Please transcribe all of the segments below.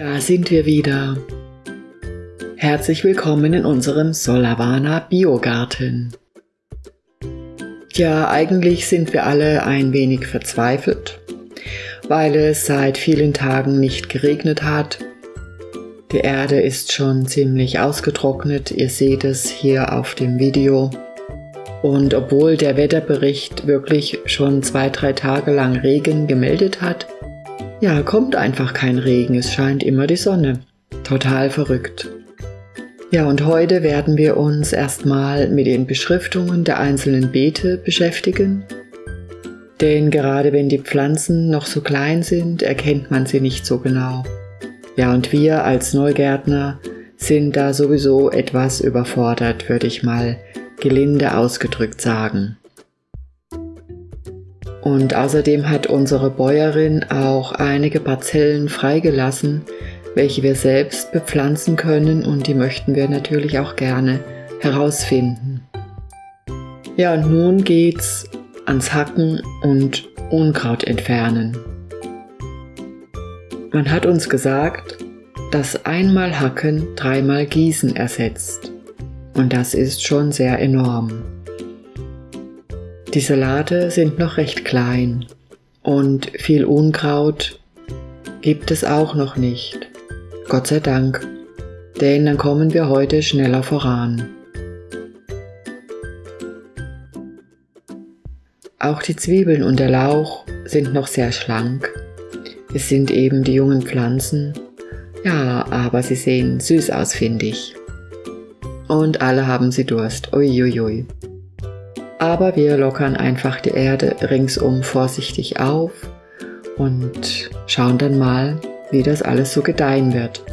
Da sind wir wieder. Herzlich willkommen in unserem Solavana Biogarten. Ja, eigentlich sind wir alle ein wenig verzweifelt, weil es seit vielen Tagen nicht geregnet hat. Die Erde ist schon ziemlich ausgetrocknet, ihr seht es hier auf dem Video. Und obwohl der Wetterbericht wirklich schon zwei, drei Tage lang Regen gemeldet hat, ja, kommt einfach kein Regen, es scheint immer die Sonne. Total verrückt. Ja, und heute werden wir uns erstmal mit den Beschriftungen der einzelnen Beete beschäftigen. Denn gerade wenn die Pflanzen noch so klein sind, erkennt man sie nicht so genau. Ja, und wir als Neugärtner sind da sowieso etwas überfordert, würde ich mal gelinde ausgedrückt sagen. Und außerdem hat unsere Bäuerin auch einige Parzellen freigelassen, welche wir selbst bepflanzen können und die möchten wir natürlich auch gerne herausfinden. Ja, und nun geht's ans Hacken und Unkraut entfernen. Man hat uns gesagt, dass einmal Hacken dreimal Gießen ersetzt. Und das ist schon sehr enorm. Die Salate sind noch recht klein und viel Unkraut gibt es auch noch nicht. Gott sei Dank, denn dann kommen wir heute schneller voran. Auch die Zwiebeln und der Lauch sind noch sehr schlank. Es sind eben die jungen Pflanzen. Ja, aber sie sehen süß aus, finde ich und alle haben sie Durst. Uiuiui. Aber wir lockern einfach die Erde ringsum vorsichtig auf und schauen dann mal, wie das alles so gedeihen wird.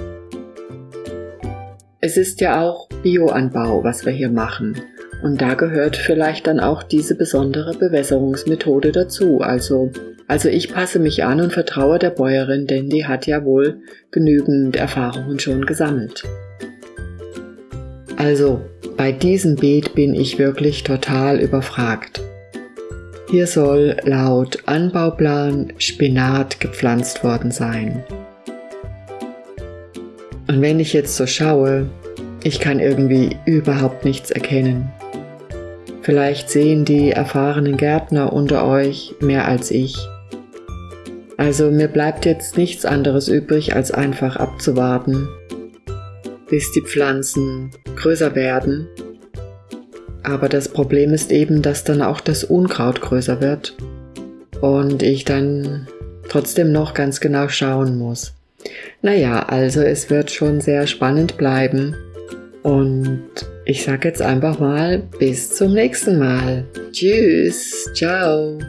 Es ist ja auch Bioanbau, was wir hier machen. Und da gehört vielleicht dann auch diese besondere Bewässerungsmethode dazu. Also, also ich passe mich an und vertraue der Bäuerin, denn die hat ja wohl genügend Erfahrungen schon gesammelt. Also bei diesem Beet bin ich wirklich total überfragt. Hier soll laut Anbauplan Spinat gepflanzt worden sein. Und wenn ich jetzt so schaue, ich kann irgendwie überhaupt nichts erkennen. Vielleicht sehen die erfahrenen Gärtner unter euch mehr als ich. Also mir bleibt jetzt nichts anderes übrig, als einfach abzuwarten, bis die Pflanzen größer werden. Aber das Problem ist eben, dass dann auch das Unkraut größer wird und ich dann trotzdem noch ganz genau schauen muss. Naja, also es wird schon sehr spannend bleiben und ich sage jetzt einfach mal bis zum nächsten Mal. Tschüss, ciao.